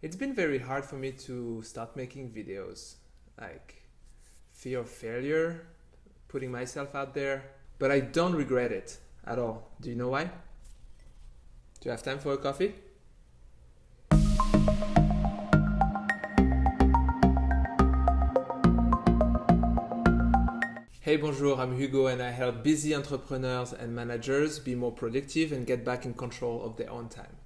It's been very hard for me to start making videos. Like fear of failure, putting myself out there, but I don't regret it at all. Do you know why? Do you have time for a coffee? Hey, bonjour, I'm Hugo and I help busy entrepreneurs and managers be more productive and get back in control of their own time.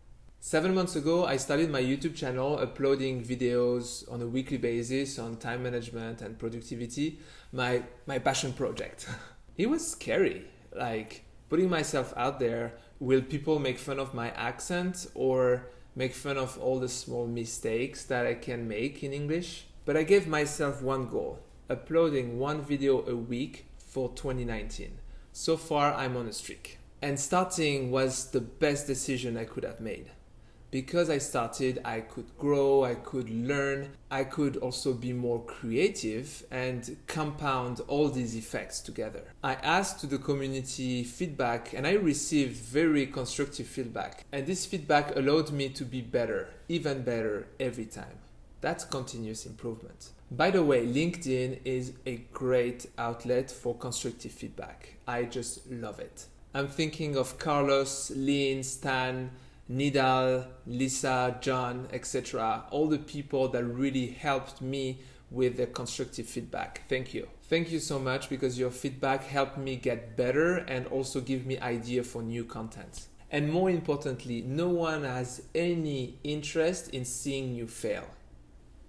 Seven months ago, I started my YouTube channel uploading videos on a weekly basis on time management and productivity, my, my passion project. it was scary, like putting myself out there. Will people make fun of my accent or make fun of all the small mistakes that I can make in English? But I gave myself one goal uploading one video a week for 2019. So far, I'm on a streak. And starting was the best decision I could have made. Because I started, I could grow, I could learn, I could also be more creative and compound all these effects together. I asked to the community feedback and I received very constructive feedback. And this feedback allowed me to be better, even better every time. That's continuous improvement. By the way, LinkedIn is a great outlet for constructive feedback. I just love it. I'm thinking of Carlos, Lynn, Stan, Nidal, Lisa, John, etc. All the people that really helped me with the constructive feedback. Thank you. Thank you so much because your feedback helped me get better and also give me idea for new content. And more importantly, no one has any interest in seeing you fail.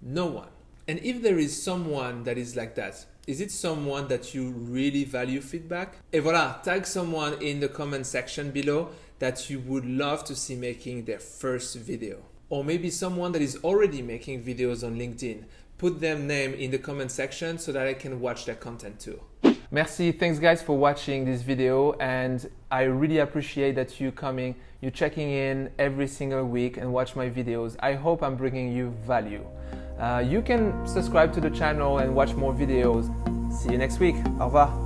No one. And if there is someone that is like that, is it someone that you really value feedback? Et voilà, tag someone in the comment section below that you would love to see making their first video. Or maybe someone that is already making videos on LinkedIn. Put their name in the comment section so that I can watch their content too. Merci, thanks guys for watching this video and I really appreciate that you coming, you checking in every single week and watch my videos. I hope I'm bringing you value. Uh, you can subscribe to the channel and watch more videos. See you next week. Au revoir.